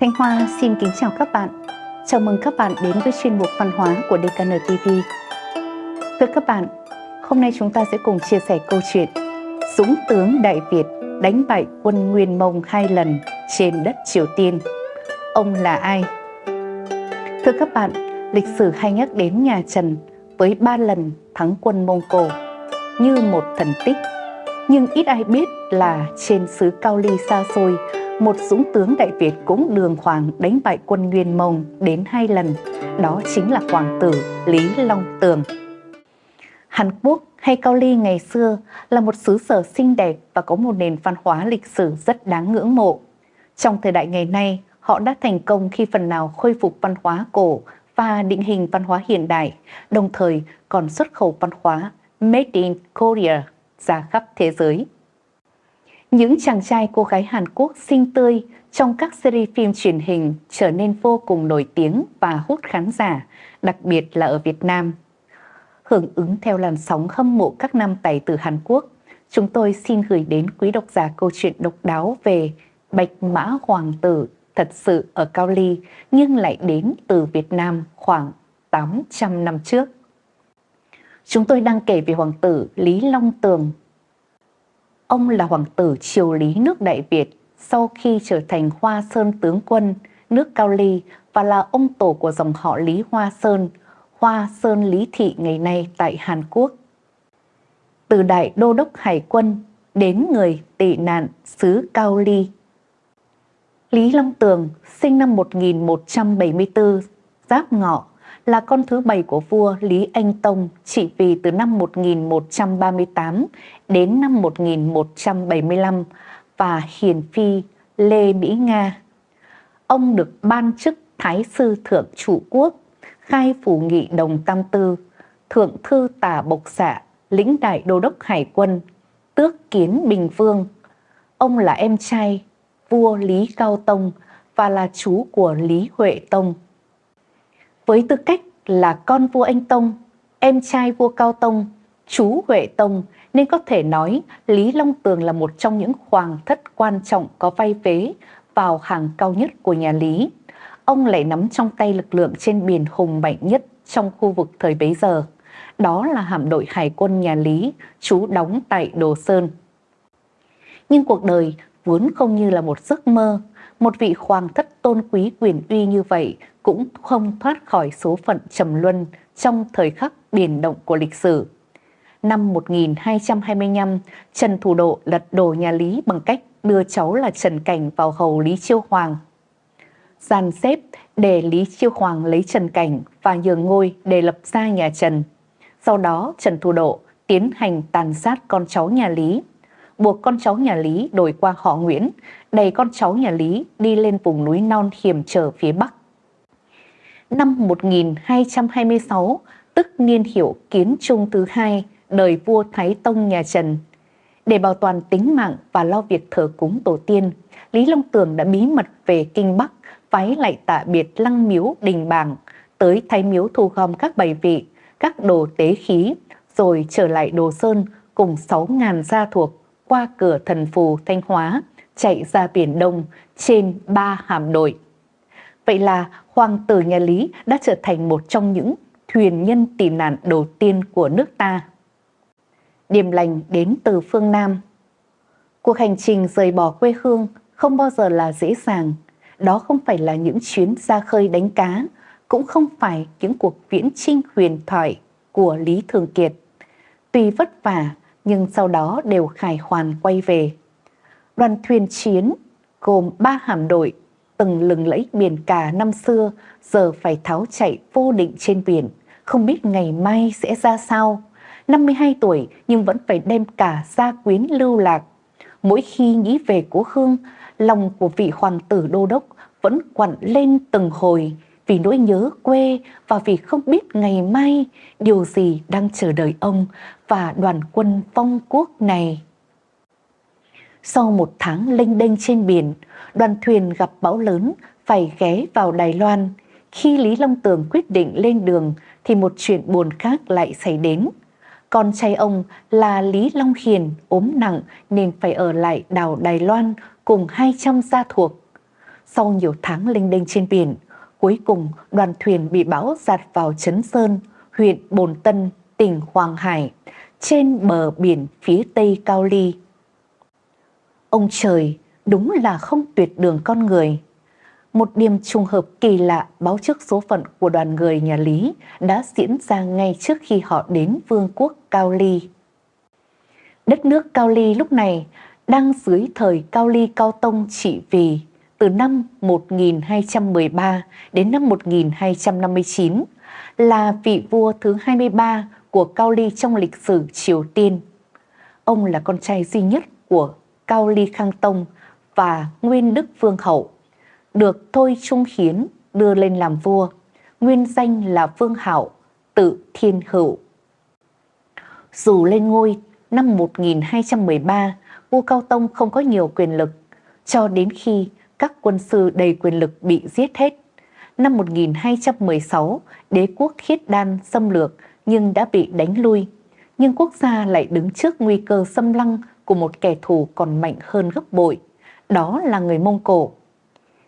Thanh Hoa xin kính chào các bạn. Chào mừng các bạn đến với chuyên mục văn hóa của DKN TV. Thưa các bạn, hôm nay chúng ta sẽ cùng chia sẻ câu chuyện Dũng tướng Đại Việt đánh bại quân Nguyên Mông hai lần trên đất Triều Tiên. Ông là ai? Thưa các bạn, lịch sử hay nhắc đến nhà Trần với ba lần thắng quân Mông Cổ như một thần tích. Nhưng ít ai biết là trên xứ Cao Ly xa xôi, một dũng tướng Đại Việt cũng đường hoàng đánh bại quân Nguyên Mông đến hai lần, đó chính là hoàng tử Lý Long Tường. Hàn Quốc hay Cao Ly ngày xưa là một xứ sở xinh đẹp và có một nền văn hóa lịch sử rất đáng ngưỡng mộ. Trong thời đại ngày nay, họ đã thành công khi phần nào khôi phục văn hóa cổ và định hình văn hóa hiện đại, đồng thời còn xuất khẩu văn hóa Made in Korea ra khắp thế giới. Những chàng trai cô gái Hàn Quốc xinh tươi trong các series phim truyền hình trở nên vô cùng nổi tiếng và hút khán giả, đặc biệt là ở Việt Nam. Hưởng ứng theo làn sóng hâm mộ các nam tài tử Hàn Quốc, chúng tôi xin gửi đến quý độc giả câu chuyện độc đáo về Bạch Mã Hoàng tử thật sự ở Cao Ly nhưng lại đến từ Việt Nam khoảng 800 năm trước. Chúng tôi đang kể về hoàng tử Lý Long Tường. Ông là hoàng tử triều lý nước Đại Việt sau khi trở thành Hoa Sơn tướng quân nước Cao Ly và là ông tổ của dòng họ Lý Hoa Sơn, Hoa Sơn Lý Thị ngày nay tại Hàn Quốc. Từ đại đô đốc hải quân đến người tị nạn xứ Cao Ly. Lý Long Tường sinh năm 1174, Giáp Ngọ, là con thứ bảy của vua Lý Anh Tông trị vì từ năm 1138 đến năm 1175 và hiền phi Lê Mỹ Nga. Ông được ban chức Thái sư Thượng Chủ Quốc, khai phủ nghị đồng tam tư, Thượng thư tả bộc xạ, lĩnh đại đô đốc hải quân, tước kiến Bình Vương. Ông là em trai vua Lý Cao Tông và là chú của Lý Huệ Tông. Với tư cách là con vua Anh Tông, em trai vua Cao Tông, chú Huệ Tông nên có thể nói Lý Long Tường là một trong những hoàng thất quan trọng có vai vế vào hàng cao nhất của nhà Lý. Ông lại nắm trong tay lực lượng trên biển hùng mạnh nhất trong khu vực thời bấy giờ. Đó là hạm đội hải quân nhà Lý, trú đóng tại Đồ Sơn. Nhưng cuộc đời vốn không như là một giấc mơ, một vị hoàng thất tôn quý quyền uy như vậy cũng không thoát khỏi số phận trầm luân trong thời khắc biển động của lịch sử. Năm 1225, Trần Thủ Độ lật đổ nhà Lý bằng cách đưa cháu là Trần Cảnh vào hầu Lý Chiêu Hoàng. Gian xếp để Lý Chiêu Hoàng lấy Trần Cảnh và nhường ngôi để lập ra nhà Trần. Sau đó Trần Thủ Độ tiến hành tàn sát con cháu nhà Lý, buộc con cháu nhà Lý đổi qua họ Nguyễn, đẩy con cháu nhà Lý đi lên vùng núi non hiểm trở phía Bắc năm 1226, tức niên hiệu kiến trung thứ hai, đời vua Thái Tông nhà Trần. Để bảo toàn tính mạng và lo việc thờ cúng tổ tiên, Lý Long Tường đã bí mật về Kinh Bắc, phái lại tạ biệt lăng miếu đình bảng, tới thái miếu thu gom các bài vị, các đồ tế khí, rồi trở lại Đồ Sơn cùng 6.000 gia thuộc qua cửa thần phù Thanh Hóa, chạy ra Biển Đông trên ba hàm đội. Vậy là hoàng tử nhà Lý đã trở thành một trong những thuyền nhân tị nạn đầu tiên của nước ta. Điềm lành đến từ phương Nam. Cuộc hành trình rời bỏ quê hương không bao giờ là dễ dàng. Đó không phải là những chuyến ra khơi đánh cá, cũng không phải những cuộc viễn trinh huyền thoại của Lý Thường Kiệt. Tuy vất vả, nhưng sau đó đều khải hoàn quay về. Đoàn thuyền chiến gồm ba hạm đội từng lừng lẫy biển cả năm xưa giờ phải tháo chạy vô định trên biển, không biết ngày mai sẽ ra sao. 52 tuổi nhưng vẫn phải đem cả gia quyến lưu lạc. Mỗi khi nghĩ về cố hương, lòng của vị hoàng tử đô đốc vẫn quặn lên từng hồi vì nỗi nhớ quê và vì không biết ngày mai điều gì đang chờ đợi ông và đoàn quân phong quốc này. Sau một tháng lênh đênh trên biển, đoàn thuyền gặp bão lớn phải ghé vào Đài Loan. Khi Lý Long Tường quyết định lên đường thì một chuyện buồn khác lại xảy đến. Con trai ông là Lý Long Hiền ốm nặng nên phải ở lại đảo Đài Loan cùng 200 gia thuộc. sau nhiều tháng lênh đênh trên biển, cuối cùng đoàn thuyền bị bão giạt vào Trấn Sơn, huyện Bồn Tân, tỉnh Hoàng Hải, trên bờ biển phía tây Cao Ly. Ông trời, đúng là không tuyệt đường con người. Một điểm trùng hợp kỳ lạ báo trước số phận của đoàn người nhà Lý đã diễn ra ngay trước khi họ đến vương quốc Cao Ly. Đất nước Cao Ly lúc này đang dưới thời Cao Ly Cao Tông trị vì từ năm 1213 đến năm 1259 là vị vua thứ 23 của Cao Ly trong lịch sử Triều Tiên. Ông là con trai duy nhất của Cao Ly Khang Tông và Nguyên Đức Vương Hậu, được Thôi Trung Hiến đưa lên làm vua, nguyên danh là Vương Hạo, tự Thiên Hữu. Dù lên ngôi năm 1213, vua Cao Tông không có nhiều quyền lực, cho đến khi các quân sư đầy quyền lực bị giết hết. Năm 1216, đế quốc khiết đan xâm lược nhưng đã bị đánh lui. Nhưng quốc gia lại đứng trước nguy cơ xâm lăng của một kẻ thù còn mạnh hơn gấp bội. Đó là người Mông Cổ.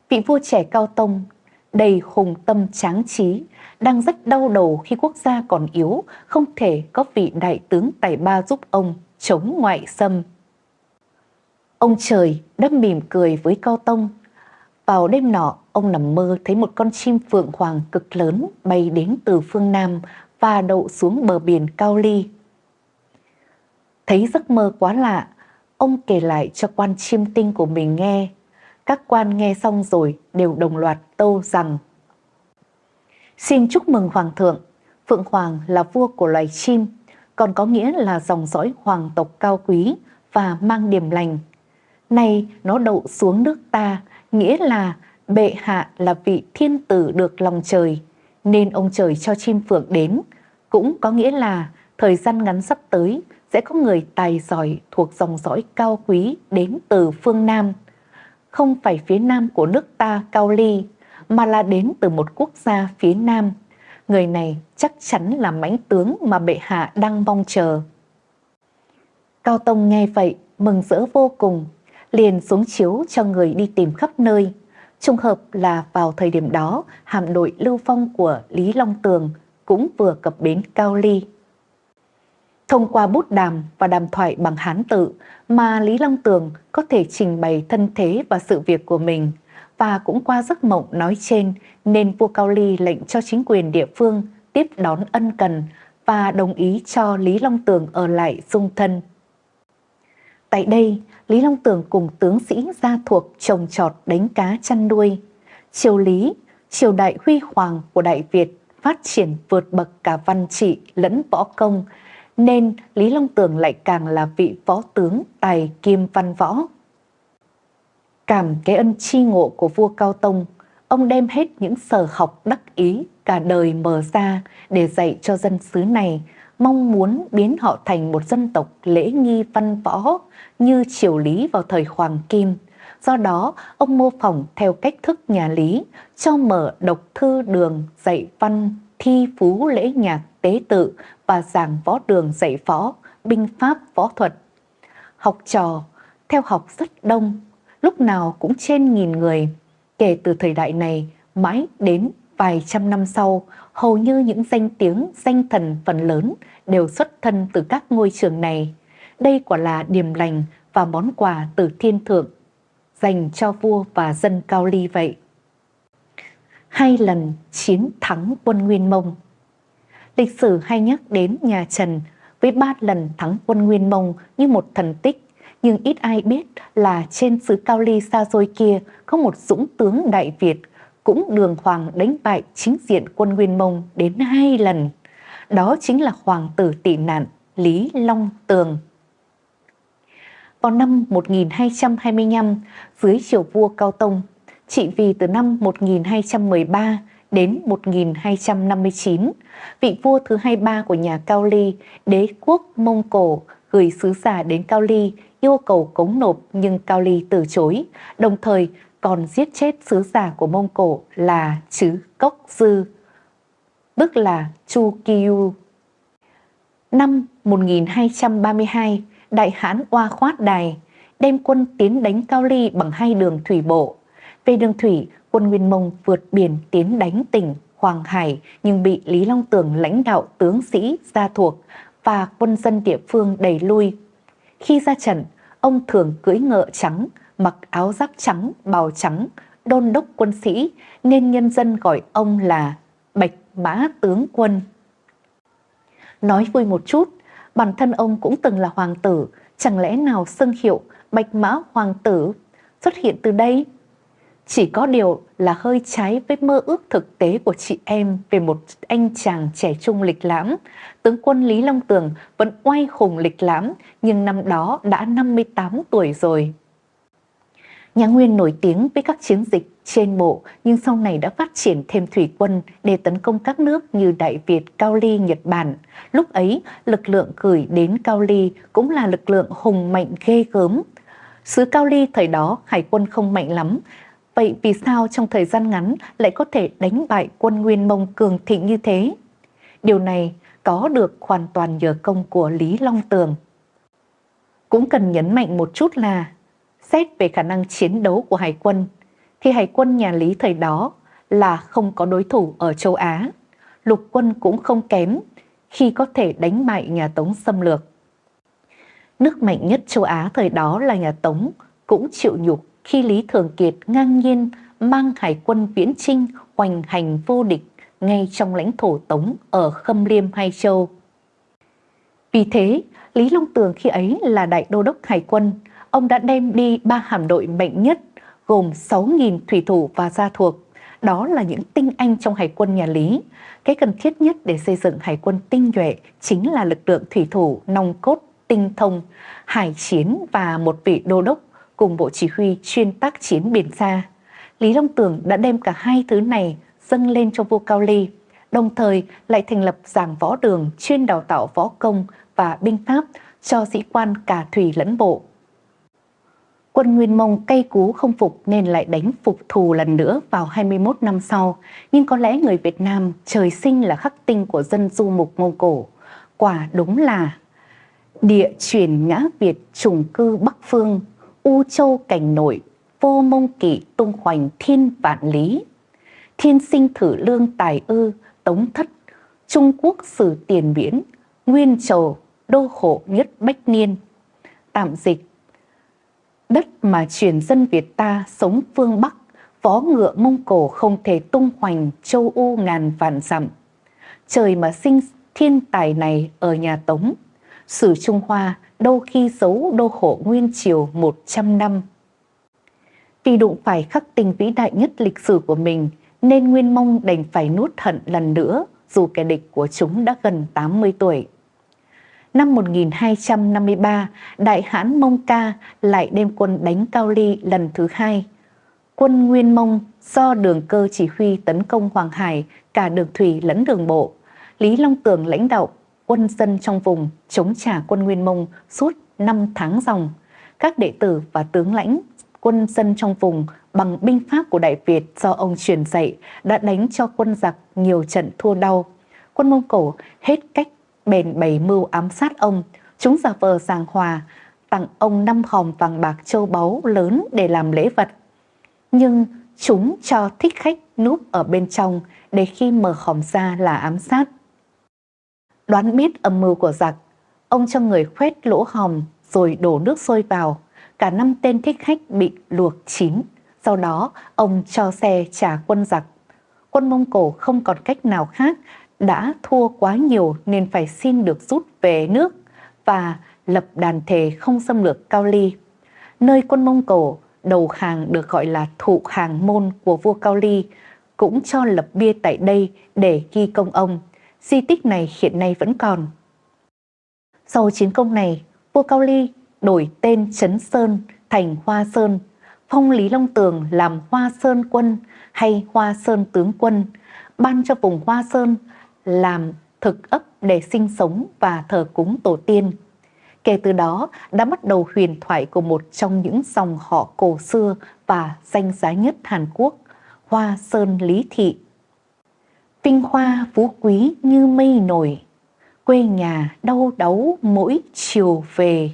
Vị vua trẻ Cao Tông, đầy hùng tâm tráng trí, đang rất đau đầu khi quốc gia còn yếu, không thể có vị đại tướng tài ba giúp ông chống ngoại xâm. Ông trời đã mỉm cười với Cao Tông. Vào đêm nọ, ông nằm mơ thấy một con chim phượng hoàng cực lớn bay đến từ phương Nam và đậu xuống bờ biển Cao Ly. Thấy giấc mơ quá lạ, ông kể lại cho quan chiêm tinh của mình nghe. Các quan nghe xong rồi đều đồng loạt tâu rằng Xin chúc mừng Hoàng thượng, Phượng Hoàng là vua của loài chim, còn có nghĩa là dòng dõi hoàng tộc cao quý và mang điểm lành. Nay nó đậu xuống nước ta, nghĩa là bệ hạ là vị thiên tử được lòng trời, nên ông trời cho chim phượng đến, cũng có nghĩa là thời gian ngắn sắp tới sẽ có người tài giỏi thuộc dòng dõi cao quý đến từ phương Nam. Không phải phía Nam của nước ta Cao Ly, mà là đến từ một quốc gia phía Nam. Người này chắc chắn là mãnh tướng mà bệ hạ đang mong chờ. Cao Tông nghe vậy, mừng rỡ vô cùng, liền xuống chiếu cho người đi tìm khắp nơi. Trùng hợp là vào thời điểm đó, hạm đội lưu phong của Lý Long Tường cũng vừa cập bến Cao Ly. Thông qua bút đàm và đàm thoại bằng Hán tự mà Lý Long Tường có thể trình bày thân thế và sự việc của mình và cũng qua giấc mộng nói trên nên vua Cao Ly lệnh cho chính quyền địa phương tiếp đón ân cần và đồng ý cho Lý Long Tường ở lại dung thân. Tại đây, Lý Long Tường cùng tướng sĩ gia thuộc trồng trọt đánh cá chăn nuôi. Triều Lý, triều đại huy hoàng của Đại Việt phát triển vượt bậc cả văn trị lẫn võ công, nên Lý Long Tường lại càng là vị võ tướng tài kim văn võ. Cảm cái ân chi ngộ của vua Cao Tông, ông đem hết những sở học đắc ý cả đời mở ra để dạy cho dân xứ này, mong muốn biến họ thành một dân tộc lễ nghi văn võ như triều Lý vào thời Hoàng Kim. Do đó, ông mô phỏng theo cách thức nhà Lý, cho mở độc thư đường dạy văn, thi phú lễ nhạc tế tự và giảng võ đường dạy võ, binh pháp võ thuật. Học trò, theo học rất đông, lúc nào cũng trên nghìn người. Kể từ thời đại này, mãi đến vài trăm năm sau, hầu như những danh tiếng, danh thần phần lớn đều xuất thân từ các ngôi trường này. Đây quả là điềm lành và món quà từ thiên thượng dành cho vua và dân Cao Ly vậy. Hai lần chiến thắng quân Nguyên Mông Lịch sử hay nhắc đến nhà Trần với ba lần thắng quân Nguyên Mông như một thần tích, nhưng ít ai biết là trên xứ Cao Ly xa xôi kia có một dũng tướng Đại Việt cũng đường hoàng đánh bại chính diện quân Nguyên Mông đến hai lần. Đó chính là hoàng tử tị nạn Lý Long Tường vào năm 1225 dưới triều vua Cao Tông, trị vì từ năm 1213 đến 1259, vị vua thứ 23 của nhà Cao Ly, đế quốc Mông Cổ, gửi sứ giả đến Cao Ly yêu cầu cống nộp nhưng Cao Ly từ chối, đồng thời còn giết chết sứ giả của Mông Cổ là Chứ Cốc Dư, tức là Chu Kiyu. Năm 1232, Đại hãn Oa Khoát Đài đem quân tiến đánh Cao Ly bằng hai đường thủy bộ. Về đường thủy, quân Nguyên Mông vượt biển tiến đánh tỉnh Hoàng Hải nhưng bị Lý Long Tường lãnh đạo tướng sĩ gia thuộc và quân dân địa phương đẩy lui. Khi ra trận, ông thường cưỡi ngựa trắng, mặc áo giáp trắng, bào trắng, đôn đốc quân sĩ nên nhân dân gọi ông là Bạch Mã Tướng Quân. Nói vui một chút, bản thân ông cũng từng là hoàng tử, chẳng lẽ nào xưng hiệu Bạch Mã Hoàng tử xuất hiện từ đây? Chỉ có điều là hơi trái với mơ ước thực tế của chị em về một anh chàng trẻ trung lịch lãm. Tướng quân Lý Long Tường vẫn oai khùng lịch lãm, nhưng năm đó đã 58 tuổi rồi. Nhà Nguyên nổi tiếng với các chiến dịch trên bộ nhưng sau này đã phát triển thêm thủy quân để tấn công các nước như Đại Việt, Cao Ly, Nhật Bản. Lúc ấy, lực lượng gửi đến Cao Ly cũng là lực lượng hùng mạnh ghê gớm. sứ Cao Ly thời đó hải quân không mạnh lắm, Vậy vì sao trong thời gian ngắn lại có thể đánh bại quân Nguyên Mông cường thịnh như thế? Điều này có được hoàn toàn nhờ công của Lý Long Tường. Cũng cần nhấn mạnh một chút là xét về khả năng chiến đấu của Hải quân, thì Hải quân nhà Lý thời đó là không có đối thủ ở châu Á. Lục quân cũng không kém khi có thể đánh bại nhà Tống xâm lược. Nước mạnh nhất châu Á thời đó là nhà Tống cũng chịu nhục khi Lý Thường Kiệt ngang nhiên mang hải quân viễn trinh hoành hành vô địch ngay trong lãnh thổ Tống ở Khâm Liêm Hai Châu. Vì thế, Lý Long Tường khi ấy là đại đô đốc hải quân, ông đã đem đi ba hàm đội mạnh nhất gồm 6.000 thủy thủ và gia thuộc. Đó là những tinh anh trong hải quân nhà Lý. Cái cần thiết nhất để xây dựng hải quân tinh nhuệ chính là lực lượng thủy thủ nòng cốt tinh thông, hải chiến và một vị đô đốc cùng bộ chỉ huy chuyên tác chiến biển xa. Lý Long Tường đã đem cả hai thứ này dâng lên cho vua Cao Ly, đồng thời lại thành lập giảng võ đường chuyên đào tạo võ công và binh pháp cho sĩ quan cả thủy lẫn bộ. Quân Nguyên Mông cay cú không phục nên lại đánh phục thù lần nữa vào 21 năm sau, nhưng có lẽ người Việt Nam trời sinh là khắc tinh của dân du mục Mông Cổ. Quả đúng là địa chuyển ngã Việt trùng cư Bắc Phương U châu cảnh nội, vô mông kỵ tung hoành thiên vạn lý. Thiên sinh thử lương tài ư, tống thất, Trung Quốc sử tiền biển, nguyên trầu, đô hộ nhất bách niên. Tạm dịch Đất mà truyền dân Việt ta sống phương Bắc, vó ngựa Mông Cổ không thể tung hoành châu U ngàn vạn dặm. Trời mà sinh thiên tài này ở nhà Tống, sử Trung Hoa đô khi giấu đô hộ Nguyên Triều 100 năm. Vì đụng phải khắc tình vĩ đại nhất lịch sử của mình, nên Nguyên Mông đành phải nuốt hận lần nữa dù kẻ địch của chúng đã gần 80 tuổi. Năm 1253, Đại hãn Mông Ca lại đem quân đánh Cao Ly lần thứ hai. Quân Nguyên Mông do đường cơ chỉ huy tấn công Hoàng Hải cả đường thủy lẫn đường bộ. Lý Long Tường lãnh đạo quân dân trong vùng chống trả quân Nguyên Mông suốt 5 tháng dòng. Các đệ tử và tướng lãnh quân dân trong vùng bằng binh pháp của Đại Việt do ông truyền dạy đã đánh cho quân giặc nhiều trận thua đau. Quân Mông Cổ hết cách bền bày mưu ám sát ông, chúng giả vờ giảng hòa, tặng ông năm hòm vàng bạc châu báu lớn để làm lễ vật. Nhưng chúng cho thích khách núp ở bên trong để khi mở hòm ra là ám sát. Đoán biết âm mưu của giặc, ông cho người khoét lỗ hòm rồi đổ nước sôi vào. Cả năm tên thích khách bị luộc chín. Sau đó, ông cho xe trả quân giặc. Quân Mông Cổ không còn cách nào khác, đã thua quá nhiều nên phải xin được rút về nước và lập đàn thề không xâm lược Cao Ly. Nơi quân Mông Cổ đầu hàng được gọi là thụ hàng môn của vua Cao Ly, cũng cho lập bia tại đây để ghi công ông di tích này hiện nay vẫn còn. Sau chiến công này, vua Cao Ly đổi tên Trấn Sơn thành Hoa Sơn, phong Lý Long Tường làm Hoa Sơn Quân hay Hoa Sơn Tướng Quân, ban cho vùng Hoa Sơn làm thực ấp để sinh sống và thờ cúng tổ tiên. Kể từ đó đã bắt đầu huyền thoại của một trong những dòng họ cổ xưa và danh giá nhất Hàn Quốc, Hoa Sơn Lý Thị Vinh hoa phú quý như mây nổi, quê nhà đau đáu mỗi chiều về.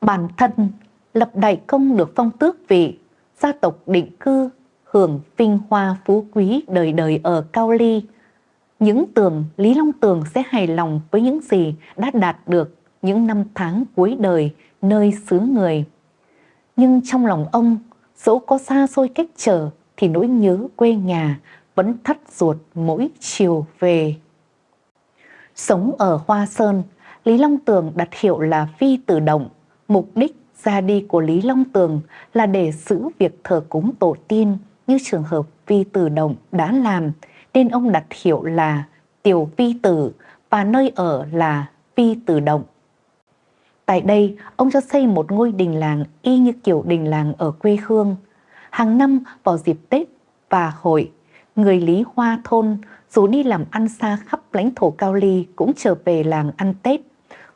Bản thân lập đại công được phong tước vị, gia tộc định cư, hưởng vinh hoa phú quý đời đời ở Cao Ly. Những tường Lý Long Tường sẽ hài lòng với những gì đã đạt được những năm tháng cuối đời nơi xứ người. Nhưng trong lòng ông, dẫu có xa xôi cách trở thì nỗi nhớ quê nhà vẫn thắt ruột mỗi chiều về. Sống ở Hoa Sơn, Lý Long Tường đặt hiệu là Phi Tử Động. Mục đích ra đi của Lý Long Tường là để giữ việc thờ cúng tổ tiên như trường hợp Phi Tử Động đã làm, nên ông đặt hiệu là Tiểu Phi Tử và nơi ở là Phi Tử Động. Tại đây, ông cho xây một ngôi đình làng y như kiểu đình làng ở quê hương. Hàng năm vào dịp Tết và hội, người Lý Hoa thôn dù đi làm ăn xa khắp lãnh thổ Cao Ly cũng trở về làng ăn Tết.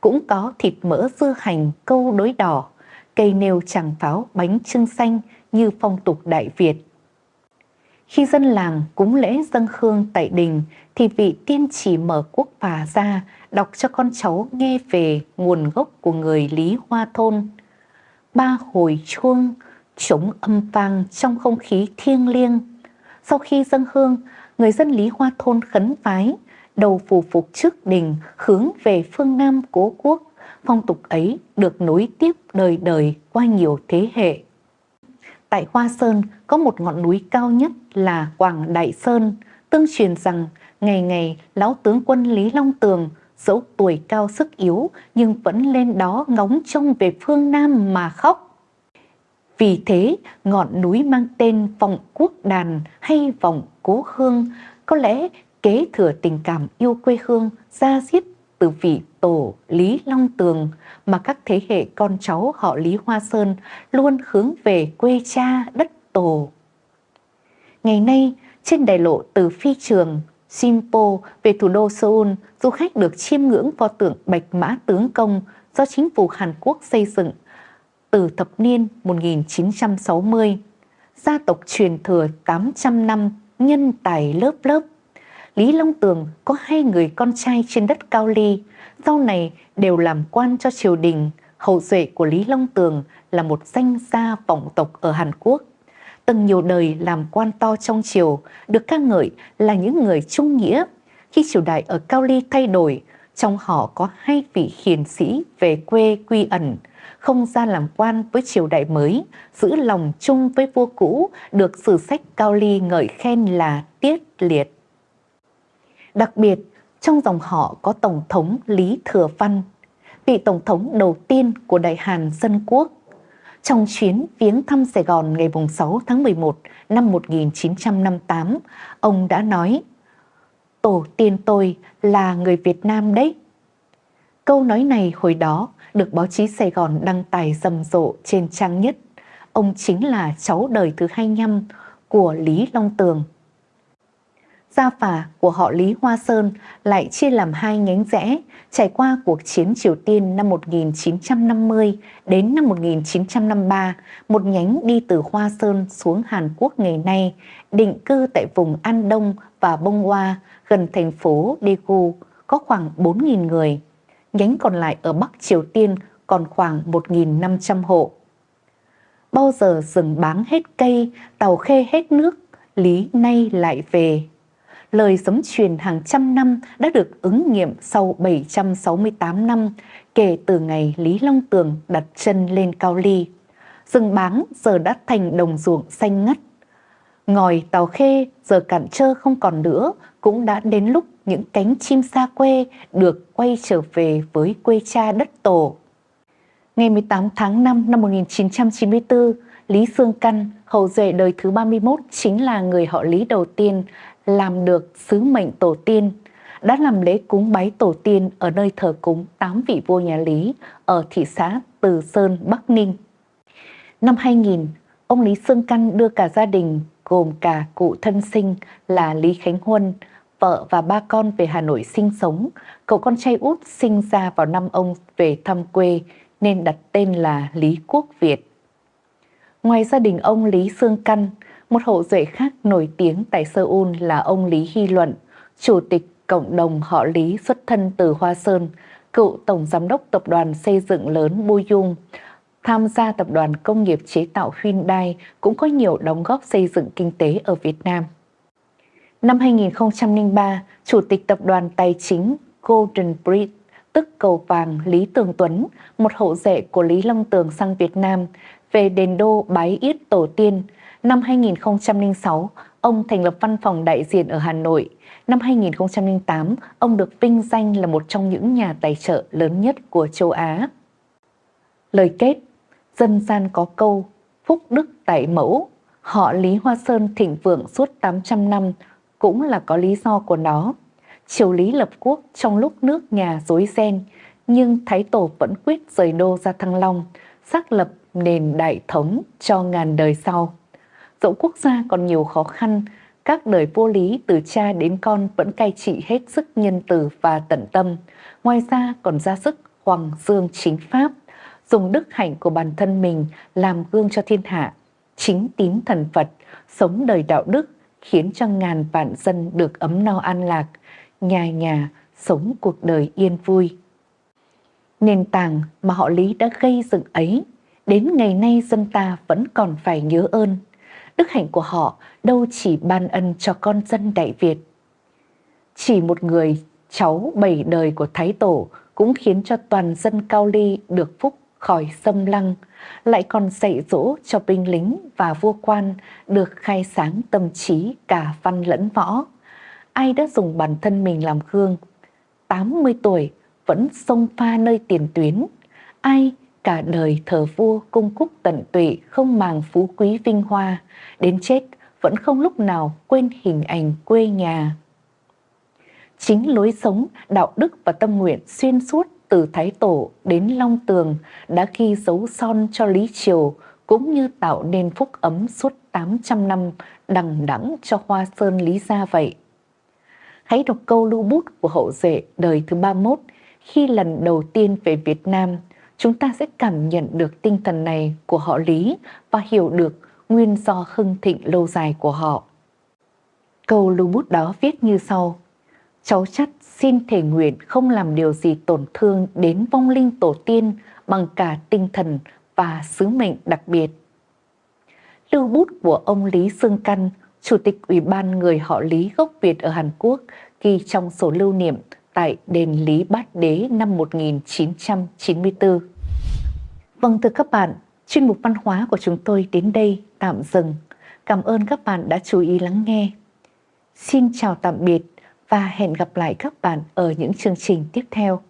Cũng có thịt mỡ dưa hành, câu đối đỏ, cây nêu tràng pháo, bánh trưng xanh như phong tục Đại Việt. Khi dân làng cúng lễ dân hương tại đình thì vị tiên chỉ mở quốc phà ra đọc cho con cháu nghe về nguồn gốc của người Lý Hoa Thôn. Ba hồi chuông, trống âm vang trong không khí thiêng liêng. Sau khi dâng hương, người dân Lý Hoa Thôn khấn vái, đầu phù phục trước đình hướng về phương Nam cố quốc. Phong tục ấy được nối tiếp đời đời qua nhiều thế hệ. Tại Hoa Sơn có một ngọn núi cao nhất là Quảng Đại Sơn, tương truyền rằng ngày ngày lão tướng quân Lý Long Tường dẫu tuổi cao sức yếu nhưng vẫn lên đó ngóng trông về phương Nam mà khóc. Vì thế, ngọn núi mang tên Vọng Quốc Đàn hay Vọng Cố Hương có lẽ kế thừa tình cảm yêu quê hương ra diết từ vị tổ Lý Long Tường mà các thế hệ con cháu họ Lý Hoa Sơn luôn hướng về quê cha đất tổ. Ngày nay, trên đại lộ từ phi trường Simpo về thủ đô Seoul, du khách được chiêm ngưỡng pho tượng Bạch Mã Tướng Công do chính phủ Hàn Quốc xây dựng từ thập niên 1960. Gia tộc truyền thừa 800 năm, nhân tài lớp lớp. Lý Long Tường có hai người con trai trên đất Cao Ly, sau này đều làm quan cho triều đình. Hậu duệ của Lý Long Tường là một danh gia vọng tộc ở Hàn Quốc từng nhiều đời làm quan to trong triều, được ca ngợi là những người trung nghĩa. Khi triều đại ở Cao Ly thay đổi, trong họ có hai vị hiền sĩ về quê quy ẩn, không ra làm quan với triều đại mới, giữ lòng chung với vua cũ, được sử sách Cao Ly ngợi khen là tiết liệt. Đặc biệt, trong dòng họ có Tổng thống Lý Thừa Văn, vị Tổng thống đầu tiên của Đại Hàn Dân Quốc, trong chuyến viếng thăm Sài Gòn ngày 6 tháng 11 năm 1958, ông đã nói Tổ tiên tôi là người Việt Nam đấy. Câu nói này hồi đó được báo chí Sài Gòn đăng tải rầm rộ trên trang nhất. Ông chính là cháu đời thứ 25 của Lý Long Tường. Gia phả của họ Lý Hoa Sơn lại chia làm hai nhánh rẽ trải qua cuộc chiến Triều Tiên năm 1950 đến năm 1953, một nhánh đi từ Hoa Sơn xuống Hàn Quốc ngày nay, định cư tại vùng An Đông và Bông Hoa gần thành phố Daegu có khoảng 4.000 người. Nhánh còn lại ở Bắc Triều Tiên còn khoảng 1.500 hộ. Bao giờ rừng báng hết cây, tàu khê hết nước, Lý nay lại về lời sấm truyền hàng trăm năm đã được ứng nghiệm sau 768 năm kể từ ngày Lý Long Tường đặt chân lên Cao Ly. Rừng báng giờ đã thành đồng ruộng xanh ngắt. Ngòi tàu khê giờ cạn trơ không còn nữa, cũng đã đến lúc những cánh chim xa quê được quay trở về với quê cha đất tổ. Ngày 18 tháng 5 năm 1994, Lý Sương Căn, hậu duệ đời thứ 31 chính là người họ Lý đầu tiên làm được sứ mệnh tổ tiên, đã làm lễ cúng bái tổ tiên ở nơi thờ cúng tám vị vua nhà Lý ở thị xã Từ Sơn, Bắc Ninh. Năm 2000, ông Lý Sương Căn đưa cả gia đình gồm cả cụ thân sinh là Lý Khánh Huân, vợ và ba con về Hà Nội sinh sống. Cậu con trai út sinh ra vào năm ông về thăm quê nên đặt tên là Lý Quốc Việt. Ngoài gia đình ông Lý Sương Căn, một hậu duệ khác nổi tiếng tại Seoul là ông Lý Hy Luận, chủ tịch cộng đồng họ Lý xuất thân từ Hoa Sơn, cựu tổng giám đốc tập đoàn xây dựng lớn Bu Dung, tham gia tập đoàn công nghiệp chế tạo Hyundai cũng có nhiều đóng góp xây dựng kinh tế ở Việt Nam. Năm 2003, Chủ tịch Tập đoàn Tài chính Golden Bridge, tức cầu vàng Lý Tường Tuấn, một hậu rể của Lý Long Tường sang Việt Nam, về đền đô bái yết tổ tiên. Năm 2006, ông thành lập văn phòng đại diện ở Hà Nội. Năm 2008, ông được vinh danh là một trong những nhà tài trợ lớn nhất của châu Á. Lời kết, dân gian có câu, phúc đức tại mẫu, họ Lý Hoa Sơn thịnh vượng suốt 800 năm cũng là có lý do của nó. Triều Lý lập quốc trong lúc nước nhà rối ren, nhưng Thái Tổ vẫn quyết rời đô ra Thăng Long, xác lập nền đại thống cho ngàn đời sau. Dẫu quốc gia còn nhiều khó khăn, các đời vua lý từ cha đến con vẫn cai trị hết sức nhân từ và tận tâm. Ngoài ra còn ra sức hoàng dương chính pháp, dùng đức hạnh của bản thân mình làm gương cho thiên hạ, chính tín thần Phật, sống đời đạo đức, khiến cho ngàn vạn dân được ấm no an lạc, nhà nhà sống cuộc đời yên vui. Nền tảng mà họ Lý đã gây dựng ấy, đến ngày nay dân ta vẫn còn phải nhớ ơn. Đức hạnh của họ đâu chỉ ban ân cho con dân Đại Việt. Chỉ một người cháu bảy đời của Thái Tổ cũng khiến cho toàn dân Cao Ly được phúc khỏi xâm lăng, lại còn dạy dỗ cho binh lính và vua quan được khai sáng tâm trí cả văn lẫn võ. Ai đã dùng bản thân mình làm gương, 80 tuổi vẫn sông pha nơi tiền tuyến, ai cả đời thờ vua cung cúc tận tụy không màng phú quý vinh hoa, đến chết vẫn không lúc nào quên hình ảnh quê nhà. Chính lối sống, đạo đức và tâm nguyện xuyên suốt từ Thái Tổ đến Long Tường đã ghi dấu son cho Lý Triều cũng như tạo nên phúc ấm suốt 800 năm đằng đẵng cho Hoa Sơn Lý Gia vậy. Hãy đọc câu lưu bút của hậu duệ đời thứ 31 khi lần đầu tiên về Việt Nam, chúng ta sẽ cảm nhận được tinh thần này của họ Lý và hiểu được nguyên do hưng thịnh lâu dài của họ. Câu lưu bút đó viết như sau. Cháu chắt xin thể nguyện không làm điều gì tổn thương đến vong linh tổ tiên bằng cả tinh thần và sứ mệnh đặc biệt. Lưu bút của ông Lý Sương Căn, Chủ tịch Ủy ban người họ Lý gốc Việt ở Hàn Quốc, ghi trong sổ lưu niệm tại đền Lý Bát Đế năm 1994. Vâng thưa các bạn, chuyên mục văn hóa của chúng tôi đến đây tạm dừng. Cảm ơn các bạn đã chú ý lắng nghe. Xin chào tạm biệt và hẹn gặp lại các bạn ở những chương trình tiếp theo.